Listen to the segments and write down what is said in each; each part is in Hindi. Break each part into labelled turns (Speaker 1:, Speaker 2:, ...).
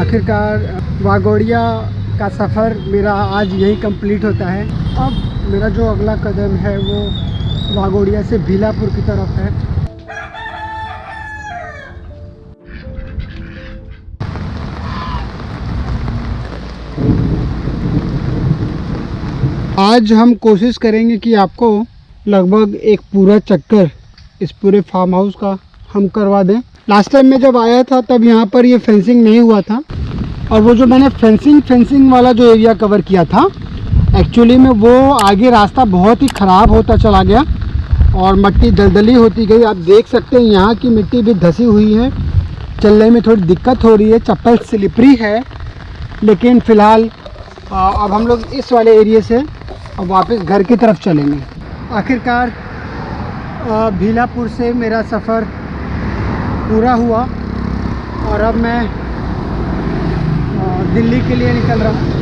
Speaker 1: आखिरकार, वागोड़िया का सफ़र मेरा आज यही कंप्लीट होता है। अब मेरा जो अगला कदम है, वो वागोड़िया से भीलापुर की तरफ़ है। आज हम कोशिश करेंगे कि आपको लगभग एक पूरा चक्कर इस पूरे फार्म हाउस का हम करवा दें। लास्ट टाइम मैं जब आया था, तब यहाँ पर ये फेंसिंग नहीं हुआ था। और वो जो मैंने फेंसिंग फेंसिंग वाला जो एरिया कवर किया था एक्चुअली में वो आगे रास्ता बहुत ही ख़राब होता चला गया और मिट्टी दलदली होती गई। आप देख सकते हैं यहाँ की मिट्टी भी धसी हुई है। चलने में थोड़ी दिक्कत हो रही है, चप्पल स्लिपरी है, लेकिन फ़िलहाल अब हम लोग इस वाले एरिए से अब वापस घर की तरफ़ चलेंगे। आखिरकार भीलापुर से मेरा सफ़र पूरा हुआ और अब मैं दिल्ली के लिए निकल रहा हूँ।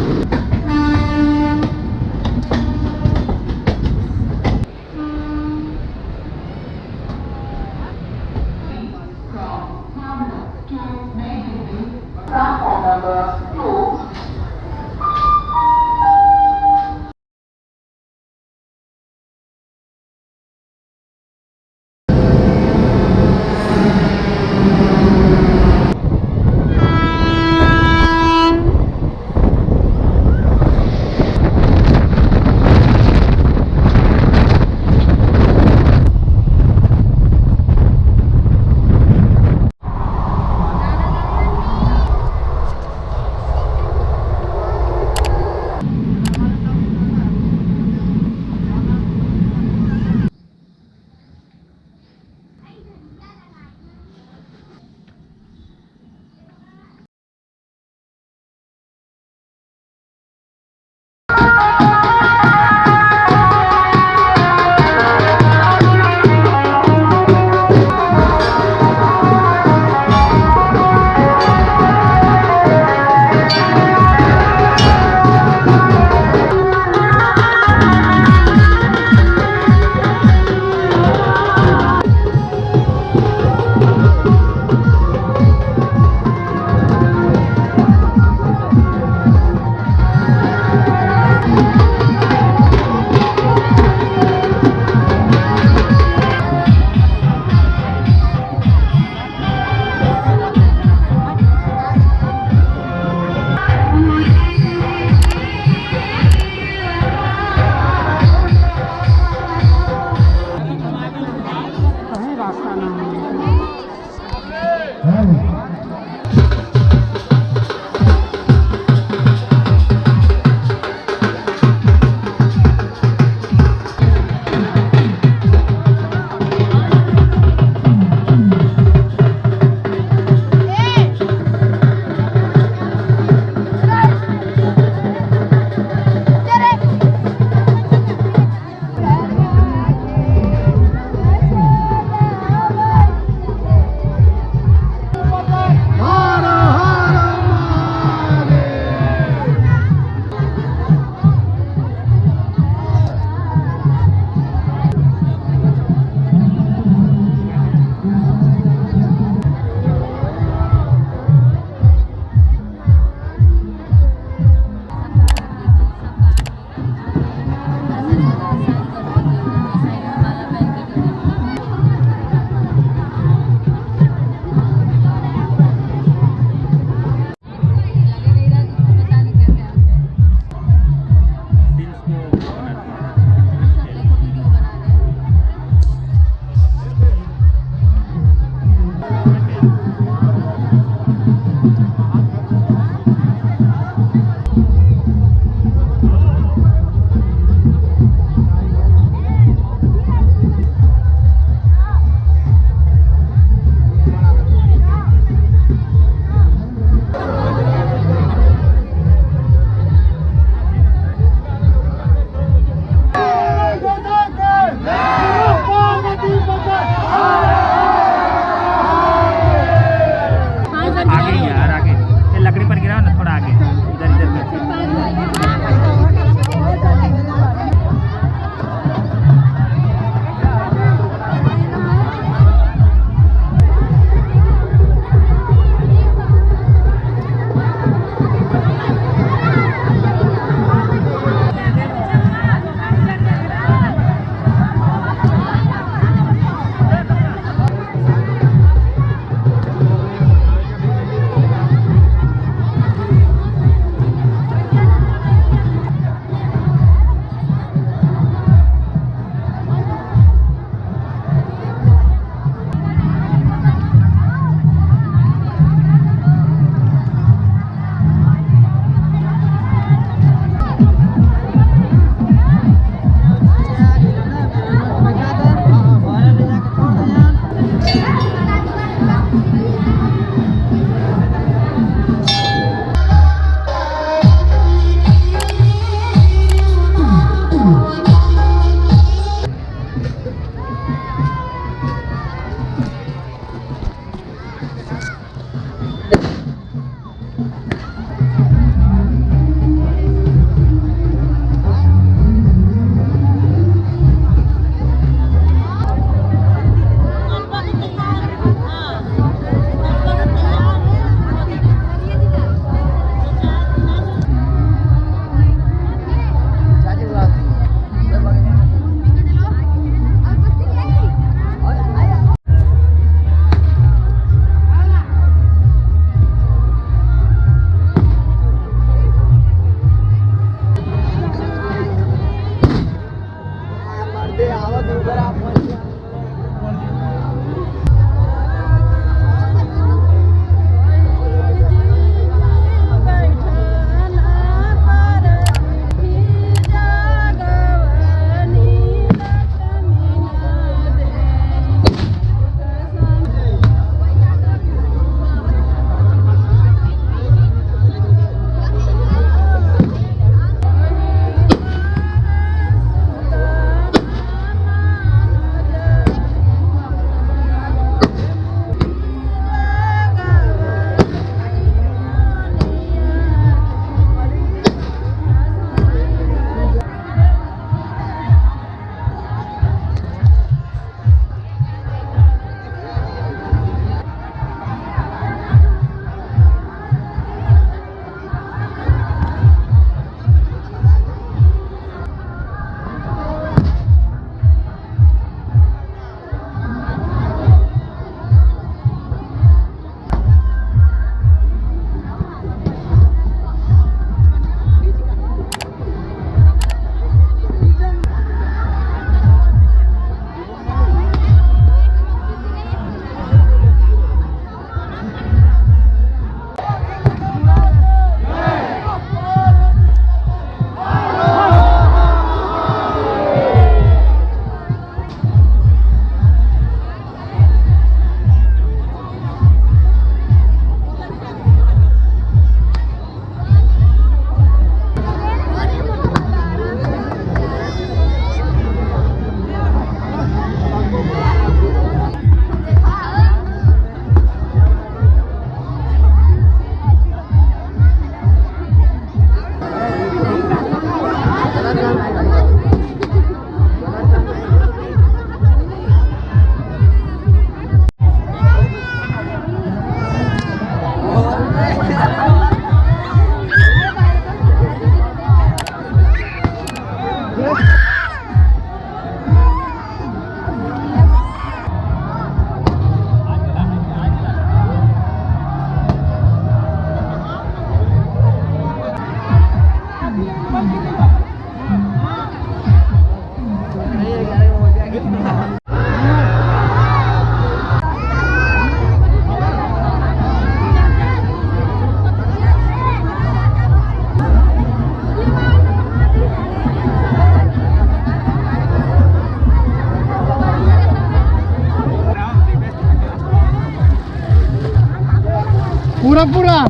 Speaker 1: पूरा पूरा।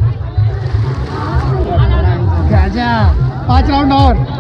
Speaker 1: पाँच राउंड और।